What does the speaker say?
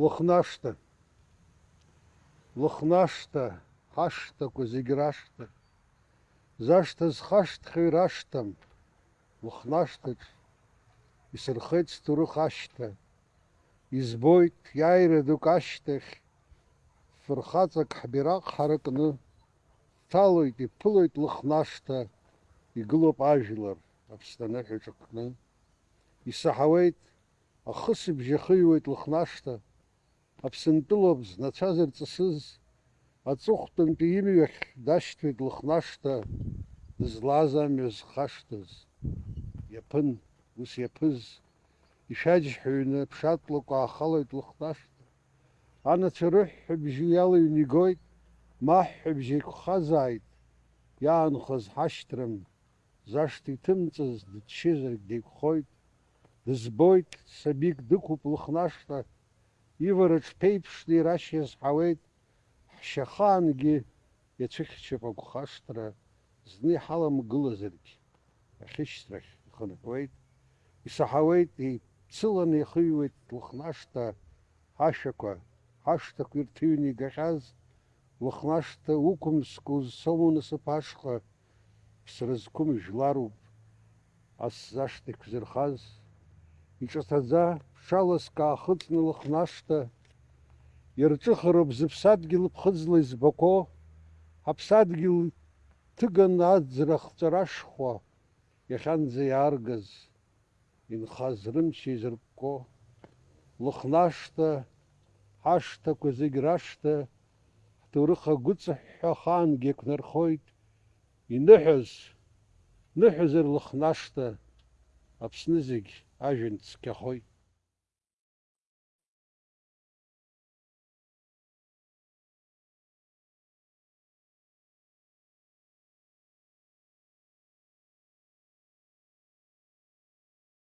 Лыхнашта. Лыхнашта, ҳашҭақәа зегь рашҭа. Зашҭа зхашҭхьоу ирашҭам. Лыхнашҭаҿ исырхеит сҭоурых ашьҭа. Избоит иааира дук ашьҭахь, фырхаҵак ҳбираҟ ҳаракны, дҭалоит, иԥылоит лыхнашҭа, игылоуп ажәлар Аԥсны аныҳәа иҿакны. Исаҳауеит, ахысыбжь ахыҩуеит лыхнашҭа, Аԥсынтәылоуп знацәа зырҵысыз, аҵыхәтәантәи имҩахь дашьҭуеит лыхнашҭа, дызлаз амҩа зхашҭыз. Иаԥын, ус иаԥыз, ишәаџьҳәаҩны ԥшатлакәа аахалоит лыхнашҭа. Анацәа рыҳәҳәабжь иалыҩны игоит, маҳәҳәабжь еиқәхазааит, иаанхаз ҳашьҭрам, зашҭа иҭымҵыз дыччозаргь деиқәхоит, дызбоит, сабик дықәуп лыхнашҭа, ивараҿ ԥеиԥшны ирашь иазҳауеит, ҳшьахаангьы иацәыхьчап агәхашҭра, зны иҳаламгылазаргь, ахьышьҭрахь ихынҳәуеит, исаҳауеит, еицыланы ихыҩуеит лыхнашҭа, ҳашәақәа, ҳашҭақәа ирҭыҩны игахьаз, лыхнашҭа уқәымск узцом унасыԥ ашҟа, ԥсра зқәым жәларуп, ас зашҭа иқәзырхаз, иҿаҭаӡа ԥшаласк аахыҵны лыхнашҭа, ирҿыхароуп зыԥсадгьыл ԥхыӡла избако, ҳаԥсадгьыл ҭыганы аӡра хҵәарашхуа, иахьанӡа иааргаз, инхаз рымч еизыркәкәо, лыхнашҭа, ҳашҭақәа зегь рашҭа, ҳҭоурых агәыҵыҳәҳәа ахаангьы еиқәнархоит, иныҳәаз, ныҳәазар лыхнашҭа, Аԥсны зегь ажәҩан цқьахоит.